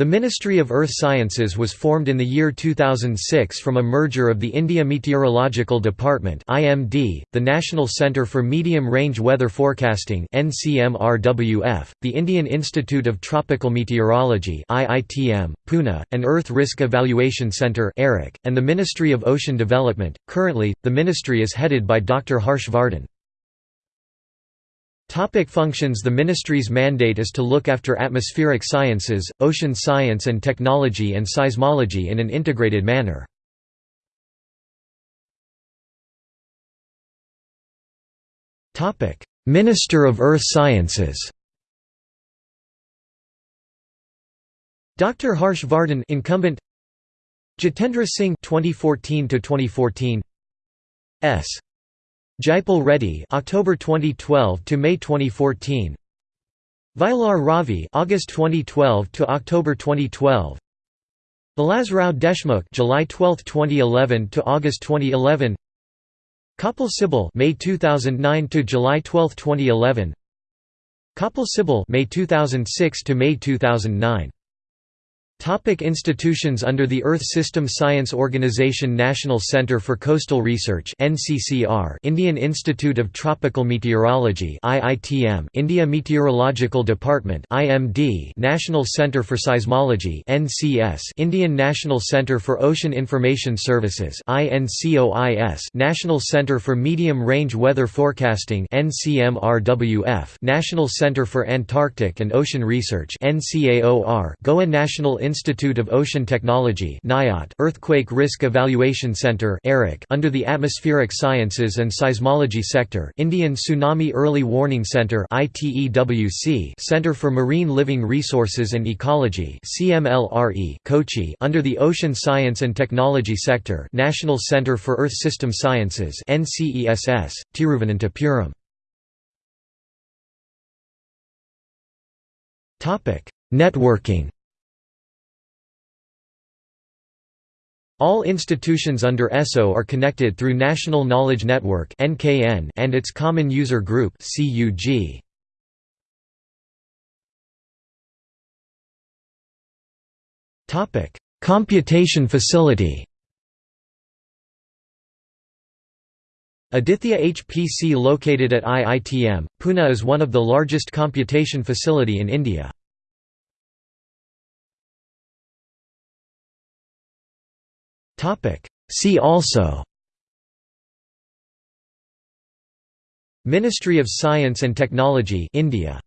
The Ministry of Earth Sciences was formed in the year 2006 from a merger of the India Meteorological Department (IMD), the National Centre for Medium Range Weather Forecasting (NCMRWF), the Indian Institute of Tropical Meteorology (IITM), Pune, and Earth Risk Evaluation Centre and the Ministry of Ocean Development. Currently, the ministry is headed by Dr. Harsh Vardhan. Topic functions The ministry's mandate is to look after atmospheric sciences, ocean science and technology and seismology in an integrated manner. Minister of Earth Sciences Dr. Harsh Vardhan incumbent Jitendra Singh 2014 to 2014 S Jaipal Reddy October 2012 to May 2014 Vayalar Ravi August 2012 to October 2012 Vilasrao Deshmukh July 12, 2011 to August 2011 Kapil Sibal May 2009 to July 12, 2011 Kapil Sibal May 2006 to May 2009 Topic institutions Under the Earth System Science Organization National Centre for Coastal Research NCCR Indian Institute of Tropical Meteorology IITM India Meteorological Department IMD National Centre for Seismology NCS Indian National Centre for Ocean Information Services INCOIS National Centre for Medium Range Weather Forecasting NCMRWF National Centre for Antarctic and Ocean Research NCAOR Goa National Institute of Ocean Technology Earthquake Risk Evaluation Center under the Atmospheric Sciences and Seismology Sector Indian Tsunami Early Warning Center Center for Marine Living Resources and Ecology Kochi under the Ocean Science and Technology Sector National Center for Earth System Sciences Tiruvananthapuram Networking All institutions under ESO are connected through National Knowledge Network and its Common User Group Computation facility Aditya HPC located at IITM, Pune is one of the largest computation facility in India. See also Ministry of Science and Technology India